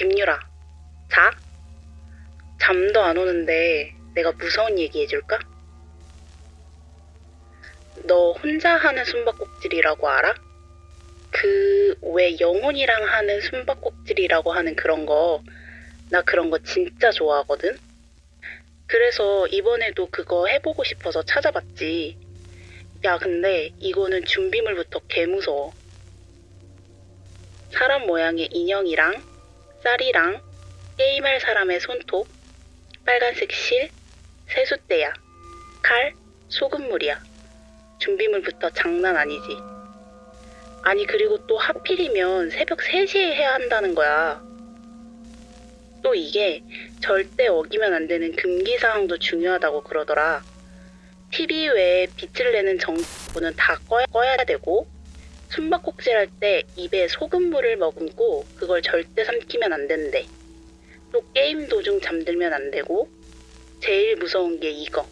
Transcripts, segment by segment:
김유라, 자? 잠도 안 오는데 내가 무서운 얘기 해줄까? 너 혼자 하는 숨바꼭질이라고 알아? 그 왜 영혼이랑 하는 숨바꼭질이라고 하는 그런 거, 나 그런 거 진짜 좋아하거든? 그래서 이번에도 그거 해보고 싶어서 찾아봤지. 야, 근데 이거는 준비물부터 개 무서워. 사람 모양의 인형이랑 쌀이랑 게임할 사람의 손톱, 빨간색 실, 세숫대야, 칼, 소금물이야. 준비물부터 장난 아니지. 아니, 그리고 또 하필이면 새벽 3시에 해야 한다는 거야. 또 이게 절대 어기면 안 되는 금기 사항도 중요하다고 그러더라. TV 외에 빛을 내는 전구는 다 꺼야, 꺼야 되고, 숨바꼭질 할 때 입에 소금물을 머금고 그걸 절대 삼키면 안 된대. 또 게임 도중 잠들면 안 되고, 제일 무서운 게 이거.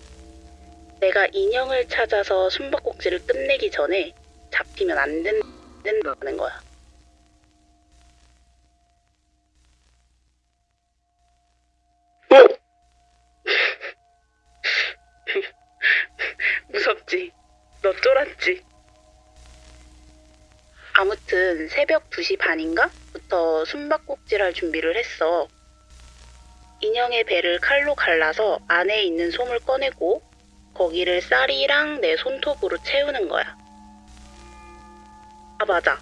내가 인형을 찾아서 숨바꼭질을 끝내기 전에 잡히면 안 된, 된다는 거야. 무섭지? 너 쫄았지? 아무튼 새벽 2시 반인가? 부터 숨바꼭질 할 준비를 했어. 인형의 배를 칼로 갈라서 안에 있는 솜을 꺼내고 거기를 쌀이랑 내 손톱으로 채우는 거야. 아, 맞아.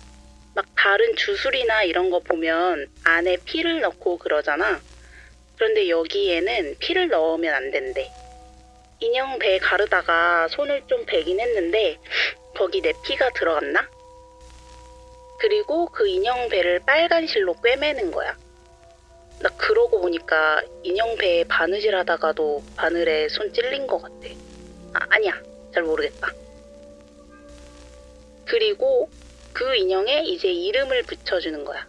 막 다른 주술이나 이런 거 보면 안에 피를 넣고 그러잖아. 그런데 여기에는 피를 넣으면 안 된대. 인형 배 가르다가 손을 좀 베긴 했는데 거기 내 피가 들어갔나? 그리고 그 인형 배를 빨간 실로 꿰매는 거야. 나 그러고 보니까 인형 배에 바느질 하다가도 바늘에 손 찔린 것 같아. 아, 아니야. 잘 모르겠다. 그리고 그 인형에 이제 이름을 붙여주는 거야.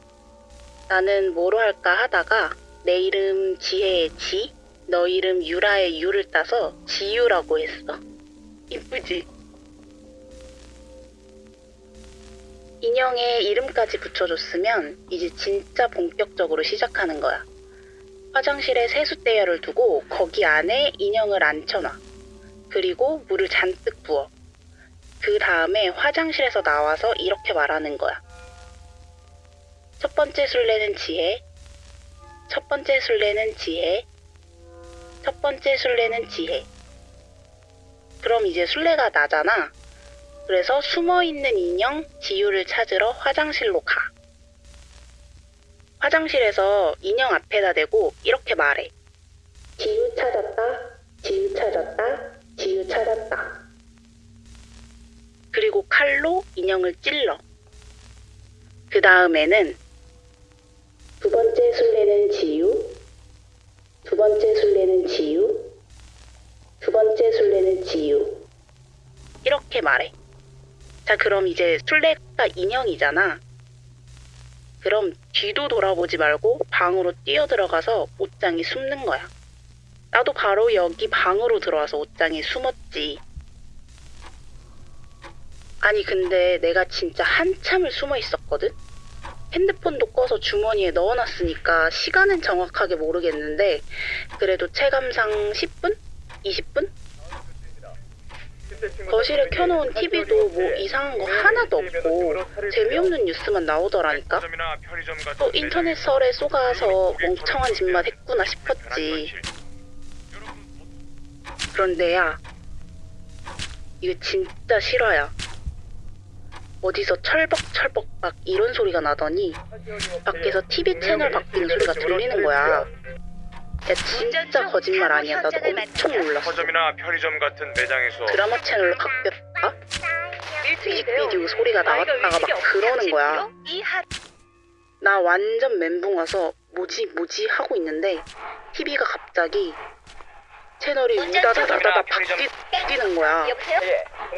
나는 뭐로 할까 하다가 내 이름 지혜의 지, 너 이름 유라의 유를 따서 지유라고 했어. 이쁘지? 인형에 이름까지 붙여줬으면 이제 진짜 본격적으로 시작하는 거야. 화장실에 세숫대야를 두고 거기 안에 인형을 앉혀놔. 그리고 물을 잔뜩 부어. 그 다음에 화장실에서 나와서 이렇게 말하는 거야. 첫 번째 술래는 지혜. 첫 번째 술래는 지혜. 첫 번째 술래는 지혜. 그럼 이제 술래가 나잖아. 그래서 숨어 있는 인형 지유를 찾으러 화장실로 가. 화장실에서 인형 앞에다 대고 이렇게 말해. 지유 찾았다. 지유 찾았다. 지유 찾았다. 그리고 칼로 인형을 찔러. 그 다음에는 두 번째 술래는 지유. 두 번째 술래는 지유. 두 번째 술래는 지유. 이렇게 말해. 자, 그럼 이제 술래가 인형이잖아. 그럼 뒤도 돌아보지 말고 방으로 뛰어 들어가서 옷장에 숨는 거야. 나도 바로 여기 방으로 들어와서 옷장에 숨었지. 아니, 근데 내가 진짜 한참을 숨어 있었거든? 핸드폰도 꺼서 주머니에 넣어놨으니까 시간은 정확하게 모르겠는데, 그래도 체감상 10분? 20분? 거실에 켜놓은 TV도 뭐 이상한 거 하나도 없고 재미없는 뉴스만 나오더라니까. 또 인터넷 설에 쏘가서 멍청한 짓만 했구나 싶었지. 그런데야, 이거 진짜 실화야. 어디서 철벅철벅 막 이런 소리가 나더니 밖에서 TV 채널 바뀌는 소리가 들리는 거야. 야 진짜 거짓말 아니야. 나도 엄청 놀랐어. 서점이나 편의점 같은 매장에서 드라마 채널로 바뀌었다? 뮤직비디오 소리가 나왔다가 막 그러는 거야. 나 완전 멘붕 와서 뭐지 뭐지 하고 있는데 TV가 갑자기 채널이 우다다다다다 바뀌는 거야. 여보세요?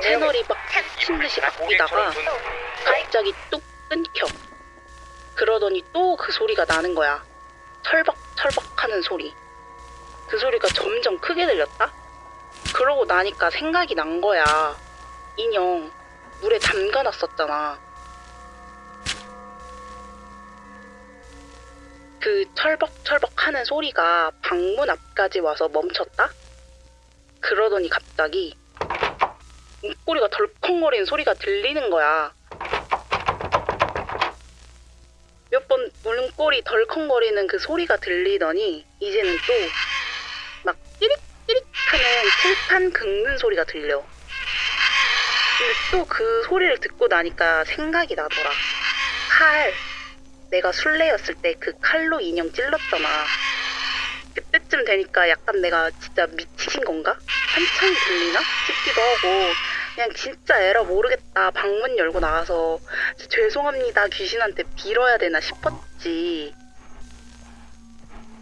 채널이 막 미친 듯이 바뀌다가 갑자기 뚝 끊겨. 그러더니 또 그 소리가 나는 거야. 철벅 철벅 하는 소리. 그 소리가 점점 크게 들렸다? 그러고 나니까 생각이 난 거야. 인형, 물에 담가 놨었잖아. 그 철벅철벅 하는 소리가 방문 앞까지 와서 멈췄다? 그러더니 갑자기 문고리가 덜컹거리는 소리가 들리는 거야. 몇번 문고리 덜컹거리는 그 소리가 들리더니 이제는 또막 띠릭띠릭 하는 칠판 긁는 소리가 들려. 근데 또 그 소리를 듣고 나니까 생각이 나더라. 칼. 내가 술래였을 때 그 칼로 인형 찔렀잖아. 그때쯤 되니까 약간 내가 진짜 미친 건가? 한창 들리나? 싶기도 하고 그냥 진짜 에라 모르겠다. 방문 열고 나가서 죄송합니다. 귀신한테 빌어야 되나 싶었지.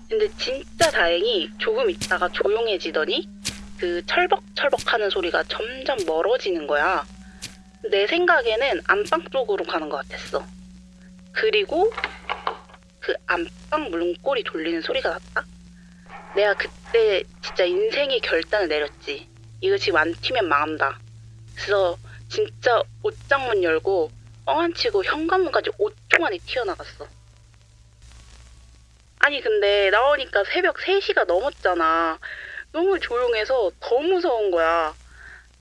근데 진짜 다행히 조금 있다가 조용해지더니 그 철벅철벅 하는 소리가 점점 멀어지는 거야. 내 생각에는 안방 쪽으로 가는 것 같았어. 그리고 그 안방 문고리 돌리는 소리가 났다. 내가 그때 진짜 인생의 결단을 내렸지. 이거 지금 안 튀면 망한다. 그래서 진짜 옷장문 열고 뻥안 치고 현관문까지 5초 만에 튀어나갔어. 아니 근데 나오니까 새벽 3시가 넘었잖아. 너무 조용해서 더 무서운 거야.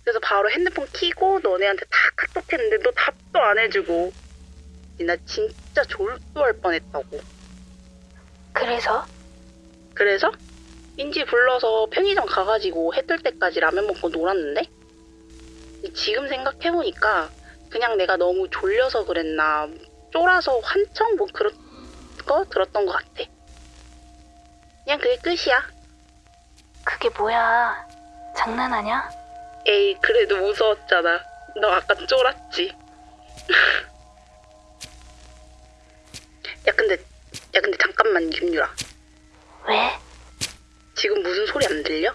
그래서 바로 핸드폰 키고 너네한테 다 카톡했는데 너 답도 안 해주고. 나 진짜 졸도할 뻔했다고. 그래서? 그래서 인지 불러서 편의점 가가지고 해 뜰 때까지 라면 먹고 놀았는데 지금 생각해보니까 그냥 내가 너무 졸려서 그랬나 쫄아서 환청 뭐 그런 거 들었던 것 같아. 그냥 그게 끝이야. 그게 뭐야? 장난하냐? 에이 그래도 무서웠잖아. 너 아까 쫄았지. 야 근데 야 근데 잠깐만 김유라. 왜? 지금 무슨 소리 안 들려?